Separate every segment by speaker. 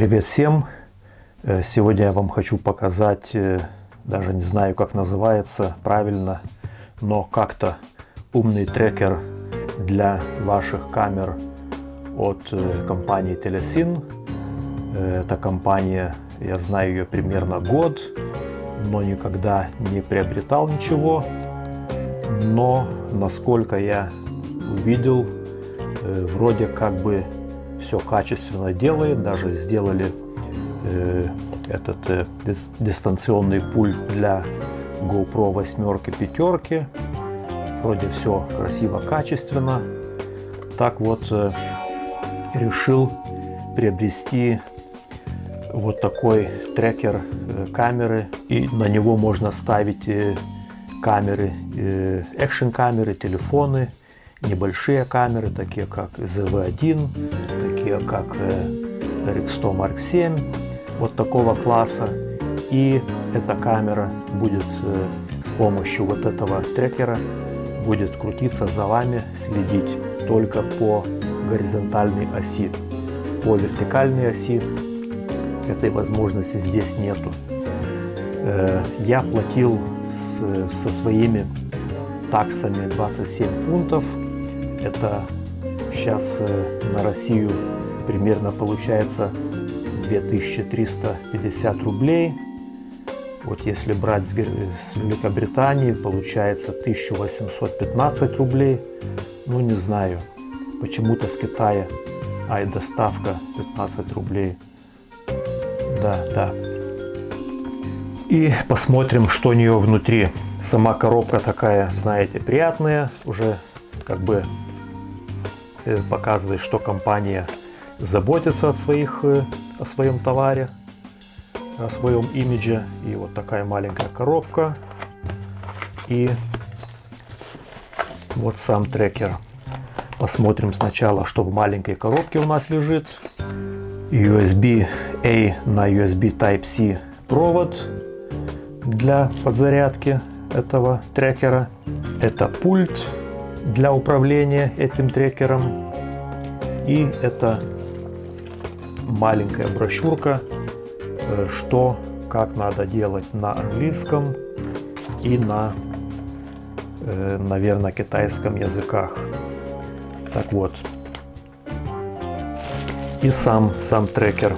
Speaker 1: Привет всем! Э, сегодня я вам хочу показать, э, даже не знаю как называется правильно, но как-то умный трекер для ваших камер от э, компании Telesin. Эта компания, я знаю ее примерно год, но никогда не приобретал ничего. Но насколько я увидел, вроде как бы все качественно делает. Даже сделали э, этот э, дистанционный пульт для GoPro восьмерки, пятерки. Вроде все красиво, качественно. Так вот, э, решил приобрести вот такой трекер э, камеры. И на него можно ставить э, камеры, э, экшн камеры, телефоны, небольшие камеры, такие как ZV-1, такие как RX100 Mark VII, вот такого класса. И эта камера будет э, с помощью вот этого трекера будет крутиться за вами, следить только по горизонтальной оси. По вертикальной оси этой возможности здесь нету. Э, я платил со своими таксами 27 фунтов это сейчас э, на Россию примерно получается 2350 рублей. Вот если брать с Великобритании, получается 1815 рублей. Ну, не знаю, почему-то с Китая, а и доставка 15 рублей. Да, да. И посмотрим, что у нее внутри. Сама коробка такая, знаете, приятная. Уже как бы показывает, что компания заботится о, своих, э, о своем товаре, о своем имидже. И вот такая маленькая коробка. И вот сам трекер. Посмотрим сначала, что в маленькой коробке у нас лежит. USB-A на USB Type-C провод для подзарядки этого трекера. Это пульт для управления этим трекером. И это маленькая брошюрка, э, что, как надо делать на английском и на, э, наверное, китайском языках. Так вот. И сам, сам трекер.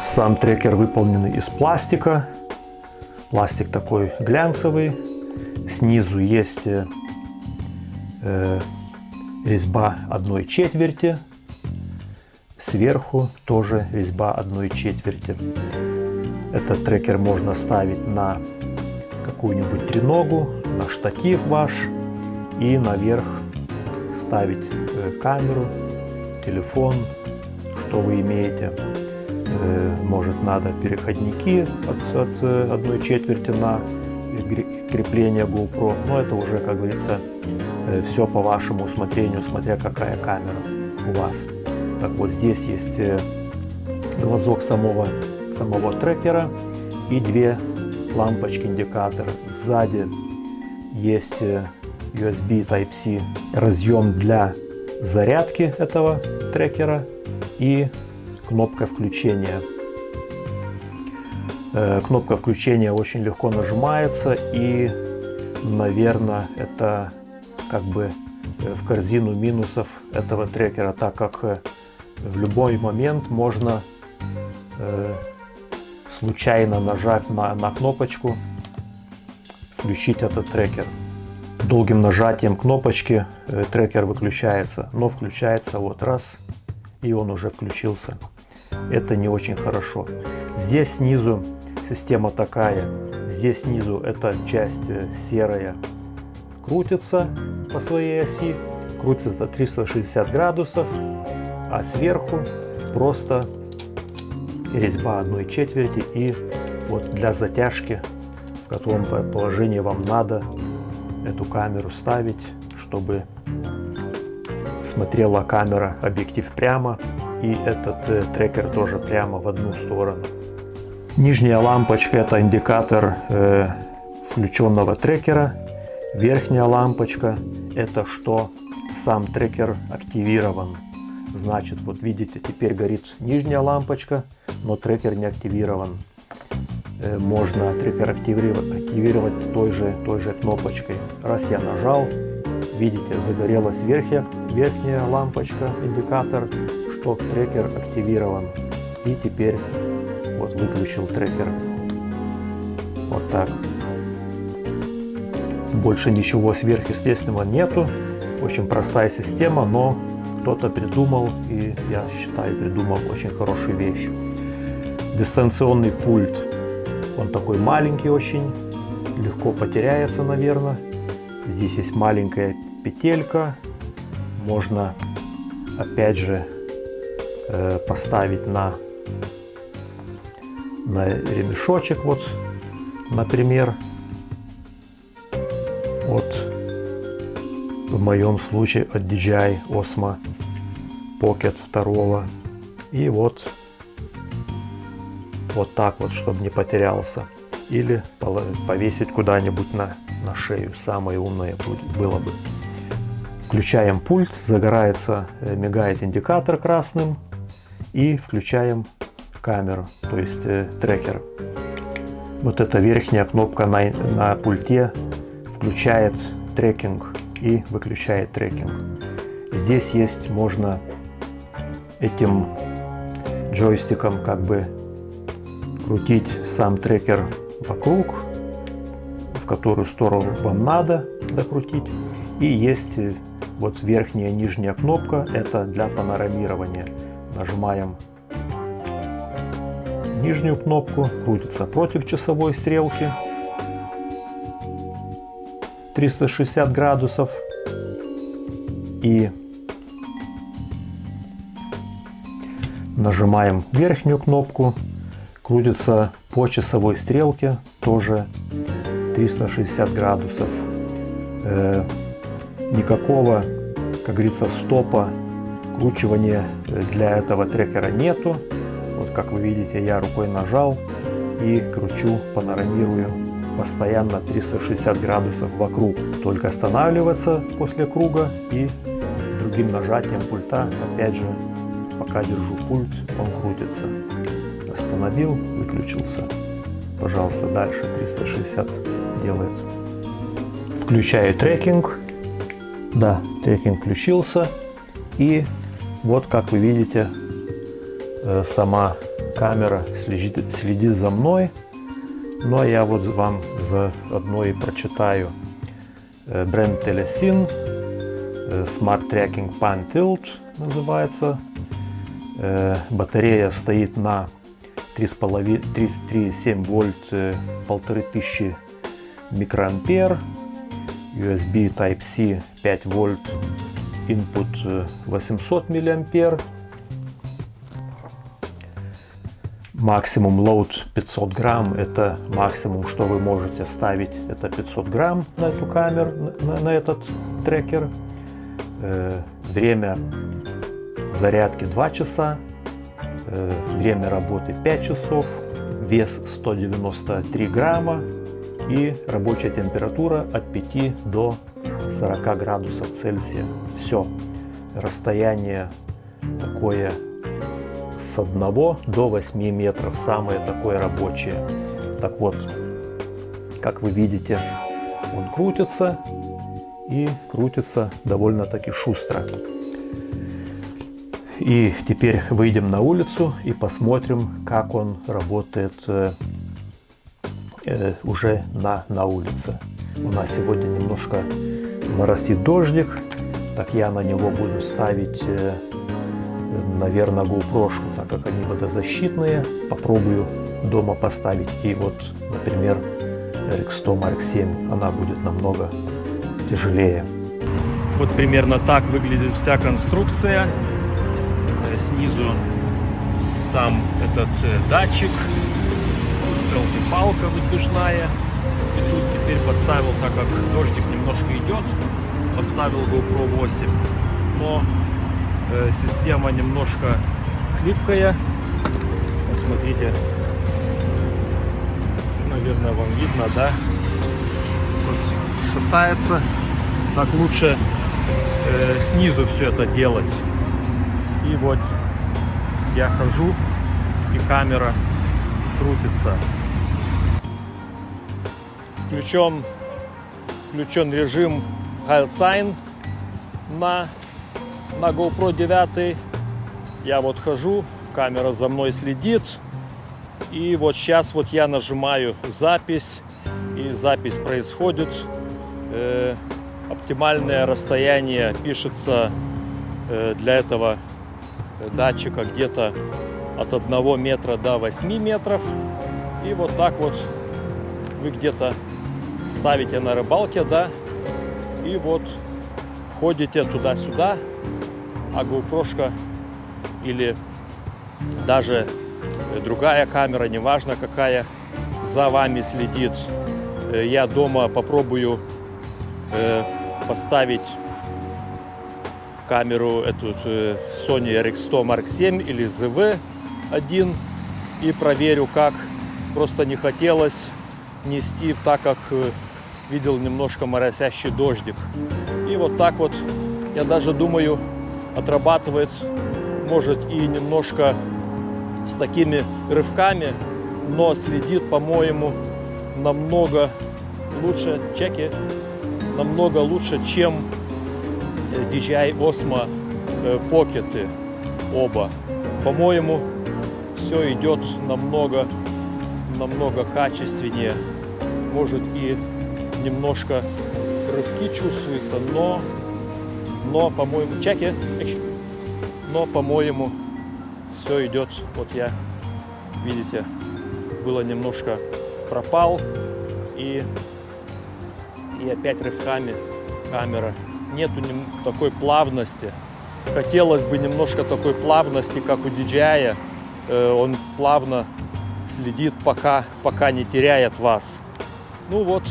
Speaker 1: Сам трекер выполнен из пластика. Пластик такой глянцевый. Снизу есть э, резьба одной четверти, сверху тоже резьба одной четверти. Этот трекер можно ставить на какую-нибудь треногу, на штатив ваш и наверх ставить э, камеру, телефон, что вы имеете. Э, может надо переходники от, от одной четверти на крепление GoPro, но это уже, как говорится, все по вашему усмотрению, смотря какая камера у вас. Так вот, здесь есть э, глазок самого, самого трекера и две лампочки индикатора. Сзади есть э, USB Type-C разъем для зарядки этого трекера и кнопка включения Э, кнопка включения очень легко нажимается и, наверное, это как бы э, в корзину минусов этого трекера, так как э, в любой момент можно случайно нажав на, на кнопочку включить этот трекер. Долгим нажатием кнопочки трекер выключается, но включается вот раз и он уже включился. Это не очень хорошо. Здесь снизу Система такая. Здесь снизу эта часть э, серая крутится по своей оси. Крутится за 360 градусов. А сверху просто резьба одной четверти и вот для затяжки, в котором положении вам надо эту камеру ставить, чтобы смотрела камера объектив прямо и этот э, трекер тоже прямо в одну сторону. Нижняя лампочка это индикатор э, включенного трекера. Верхняя лампочка это что сам трекер активирован. Значит, вот видите, теперь горит нижняя лампочка, но трекер не активирован. Э, можно трекер активировать той же, той же кнопочкой. Раз я нажал, видите, загорелась верхняя, верхняя лампочка, индикатор, что трекер активирован. И теперь вот выключил трекер. Вот так. Больше ничего сверхъестественного нету. Очень простая система, но кто-то придумал, и я считаю, придумал очень хорошую вещь. Дистанционный пульт. Он такой маленький очень, легко потеряется, наверное. Здесь есть маленькая петелька. Можно, опять же, э, поставить на, на ремешочек, вот, например. В моем случае от DJI Osmo Pocket 2. И вот, вот так вот, чтобы не потерялся. Или повесить куда-нибудь на, на шею. Самое умное было бы. Включаем пульт, загорается, э, мигает индикатор красным. И включаем камеру, то есть э, трекер. Вот эта верхняя кнопка на, на пульте включает трекинг и выключает трекинг. Здесь есть, можно этим джойстиком как бы крутить сам трекер вокруг, в которую сторону вам надо докрутить. И есть вот верхняя и нижняя кнопка, это для панорамирования. Нажимаем нижнюю кнопку, крутится против часовой стрелки. 360 градусов и нажимаем верхнюю кнопку, крутится по часовой стрелке тоже 360 градусов. Э, никакого, как говорится, стопа кручивания для этого трекера нету. Вот как вы видите, я рукой нажал и кручу, панорамирую постоянно 360 градусов вокруг. Только останавливаться после круга и другим нажатием пульта, опять же, пока держу пульт, он крутится. Остановил, выключился. Пожалуйста, дальше 360 делает. Включаю трекинг. Да, трекинг включился. И вот, как вы видите, э, сама камера следит, следит за мной. Ну а я вот вам заодно и прочитаю э, бренд Telesin э, Smart Tracking Pan Tilt называется. Э, батарея стоит на 3,7 вольт, 1500 микроампер. USB Type-C 5 вольт, input 800 миллиампер максимум load 500 грамм. Это максимум что вы можете ставить это 500 грамм на эту камеру на, на этот трекер. Э, время зарядки 2 часа э, время работы 5 часов вес 193 грамма и рабочая температура от 5 до 40 градусов цельсия. Все расстояние такое с 1 до 8 метров, самое такое рабочее. Так вот, как вы видите, он крутится и крутится довольно-таки шустро. И теперь выйдем на улицу и посмотрим, как он работает э, э, уже на, на улице. У нас сегодня немножко моросит дождик, так я на него буду ставить э, наверное, GoPro, так как они водозащитные. Попробую дома поставить. И вот, например, RX100 Mark 7, она будет намного тяжелее. Вот примерно так выглядит вся конструкция. Э, снизу сам этот э, датчик, селфи-палка выдвижная. И тут теперь поставил, так как дождик немножко идет, поставил GoPro 8. Но система немножко хлипкая. Смотрите, наверное, вам видно, да? Шатается. Так лучше э, снизу все это делать. И вот я хожу, и камера крутится. Включен, включен режим High Sign на, на GoPro 9. Я вот хожу, камера за мной следит. И вот сейчас вот я нажимаю запись, и запись происходит. Э, оптимальное расстояние пишется э, для этого датчика где-то от 1 метра до 8 метров. И вот так вот вы где-то ставите на рыбалке, да, и вот ходите туда-сюда, а GoPro или даже другая камера, неважно какая, за вами следит. Э, я дома попробую э, поставить камеру эту э, Sony RX100 Mark 7 или ZV-1 и проверю, как просто не хотелось нести, так как видел немножко моросящий дождик. И вот так вот, я даже думаю, отрабатывает, может и немножко с такими рывками, но следит, по-моему, намного лучше, чеки, намного лучше, чем DJI Osmo Pocket оба. По-моему, все идет намного, намного качественнее. Может и немножко рывки чувствуются, но, но по-моему, чеки, но по-моему, все идет. Вот я, видите, было немножко пропал и и опять рывками камера нету такой плавности. Хотелось бы немножко такой плавности, как у DJI. Э, он плавно следит, пока, пока не теряет вас. Ну вот,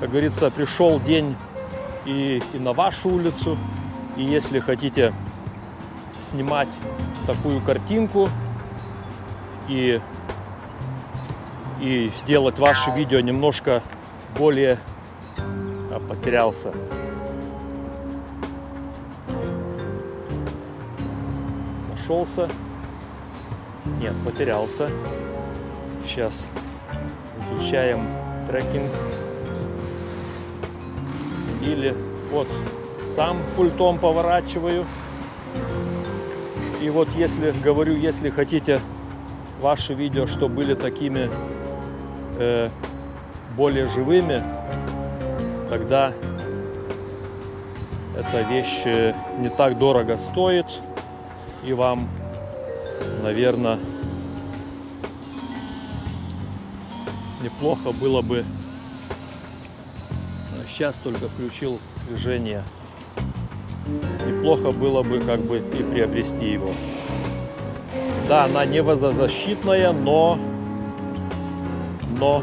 Speaker 1: как говорится, пришел день и, и на вашу улицу. И если хотите снимать такую картинку и, и делать ваше видео немножко более а, потерялся нашелся. Нет, потерялся. Сейчас включаем трекинг. Или вот сам пультом поворачиваю. И вот если, говорю, если хотите ваши видео, что были такими э, более живыми, тогда эта вещь э, не так дорого стоит и вам, наверное, неплохо было бы сейчас только включил слежение неплохо было бы как бы и приобрести его да она не водозащитная но но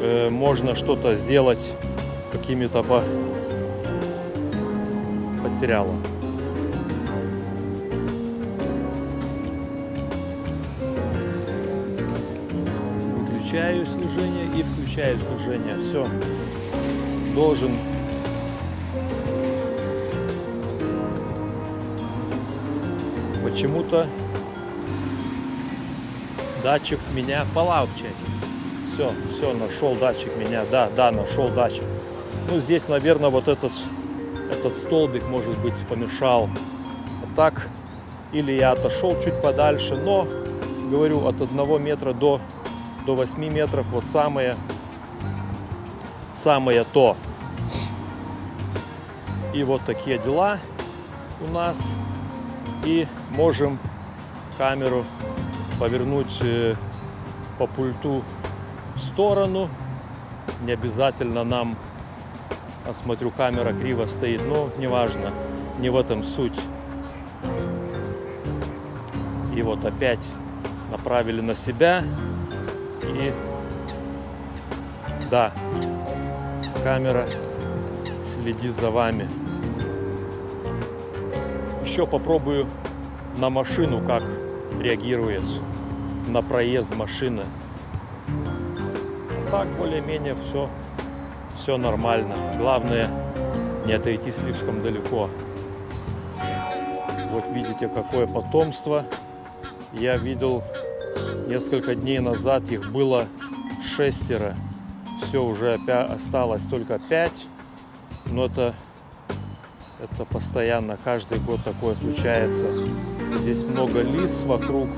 Speaker 1: э, можно что-то сделать какими-то по материалом выключаю слежение и включаю слежение. Все. Должен почему-то датчик меня по лаутчеке. Все, все, нашел датчик меня. Да, да, нашел датчик. Ну, здесь, наверное, вот этот, этот столбик, может быть, помешал. А так, или я отошел чуть подальше, но, говорю, от одного метра до до 8 метров. Вот самое, самое то. И вот такие дела у нас. И можем камеру повернуть э, по пульту в сторону. Не обязательно нам, а смотрю, камера криво стоит, но неважно, не в этом суть. И вот опять направили на себя. И да, камера следит за вами. Еще попробую на машину, как реагирует на проезд машины. Так, более-менее все, все нормально. Главное, не отойти слишком далеко. Вот видите, какое потомство. Я видел несколько дней назад, их было шестеро. Все, уже осталось только пять. Но это, это постоянно, каждый год такое случается. Здесь много лис вокруг.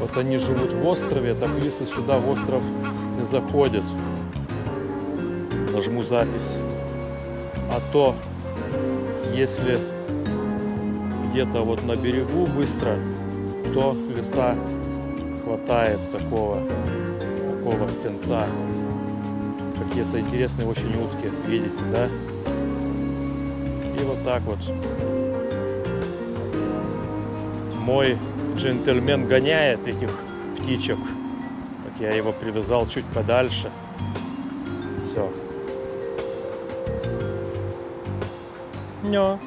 Speaker 1: Вот они живут в острове, так лисы сюда в остров не заходят. Нажму запись. А то, если где-то вот на берегу быстро, то леса хватает такого, такого птенца. Какие-то интересные очень утки, видите, да? И вот так вот. Мой джентльмен гоняет этих птичек. Так я его привязал чуть подальше. Все. No.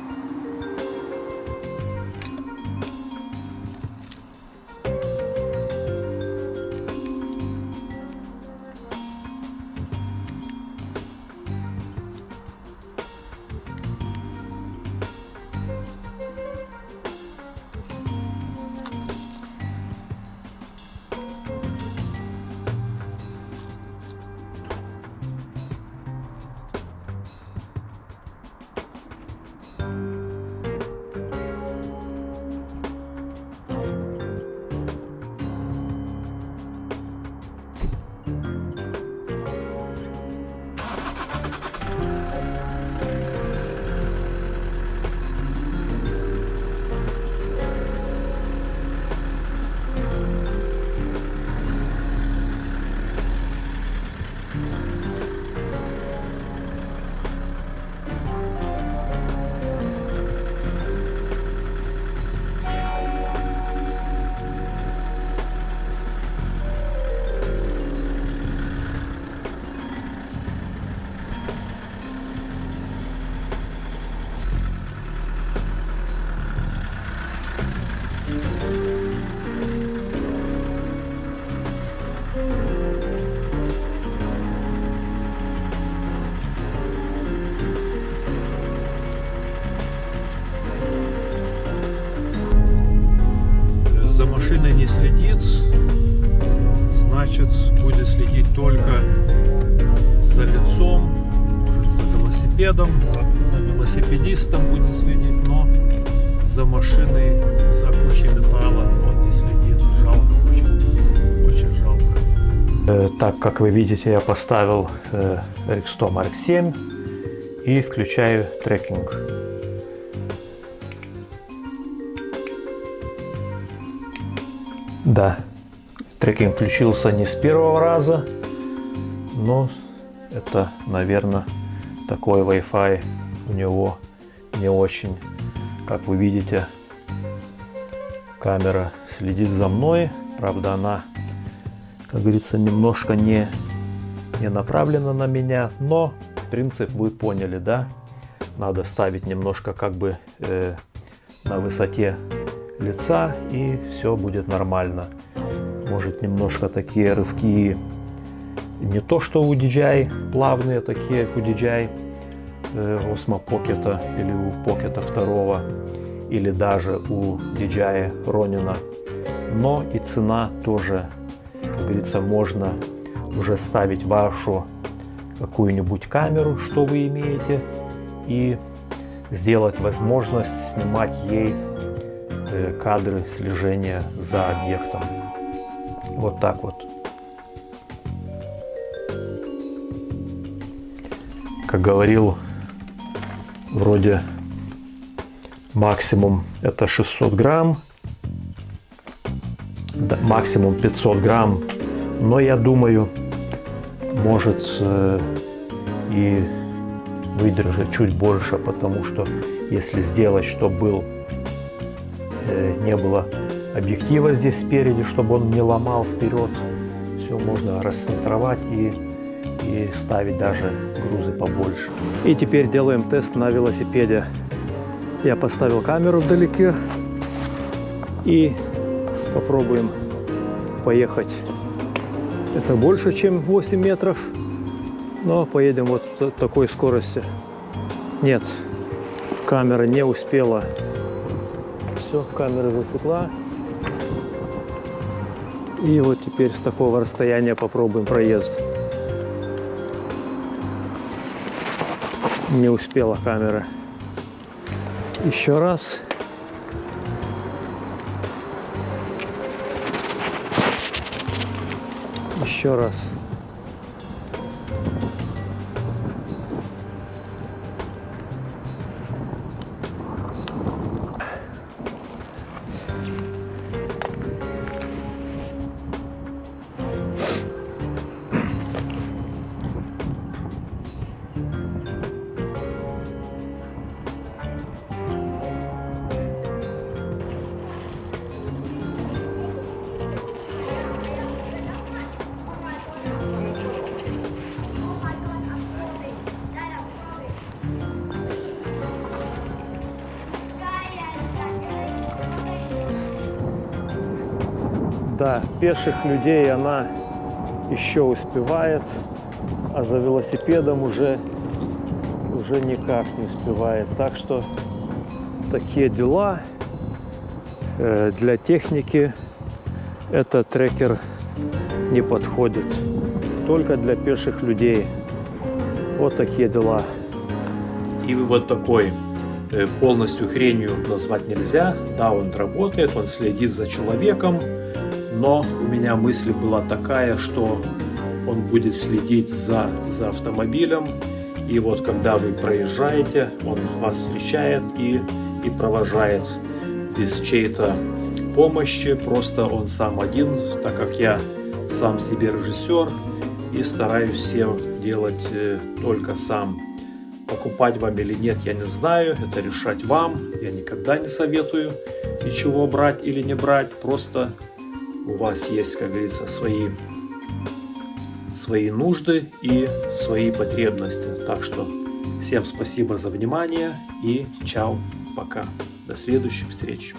Speaker 1: Значит будет следить только за лицом, может за велосипедом, за велосипедистом будет следить, но за машиной, за кучей металла он не следит. Жалко очень, очень жалко. так как вы видите, я поставил э, RX100 Mark 7 и включаю трекинг. Да, трекинг включился не с первого раза, но это, наверное, такой Wi-Fi у него не очень. Как вы видите, камера следит за мной. Правда, она, как говорится, немножко не, не направлена на меня, но принцип вы поняли, да? Надо ставить немножко как бы э, на высоте лица и все будет нормально. Может немножко такие рывки не то что у DJI плавные такие, как у DJI э, Osmo Pocket или у Pocket 2 или даже у DJI Ronin. Но и цена тоже, как говорится, можно уже ставить вашу какую-нибудь камеру, что вы имеете, и сделать возможность снимать ей Э, кадры слежения за объектом. Вот так вот. Как говорил, вроде максимум это 600 грамм, да, максимум 500 грамм, но я думаю, может э, и выдержать чуть больше, потому что если сделать, чтобы был Э, не было объектива здесь спереди, чтобы он не ломал вперед. Все можно расцентровать и, и ставить даже грузы побольше. И теперь делаем тест на велосипеде. Я поставил камеру вдалеке и попробуем поехать. Это больше, чем 8 метров, но поедем вот такой скорости. Нет, камера не успела Все, камера засекла. И вот теперь с такого расстояния попробуем проезд. Не успела камера. Еще раз. Еще раз. Да, пеших людей она еще успевает, а за велосипедом уже, уже никак не успевает. Так что такие дела. Э, Для техники этот трекер не подходит. Только для пеших людей. Вот такие дела.
Speaker 2: И вот такой э, полностью хренью назвать нельзя. Да, он работает, он следит за человеком, но у меня мысль была такая, что он будет следить за, за автомобилем, и вот когда вы проезжаете, он вас встречает и, и провожает без чьей-то помощи, просто он сам один, так как я сам себе режиссер и стараюсь все делать э, только сам. Покупать вам или нет, я не знаю, это решать вам. Я никогда не советую ничего брать или не брать, просто у вас есть, как говорится, свои, свои нужды и свои потребности. Так что всем спасибо за внимание и чао, пока. До следующих встреч.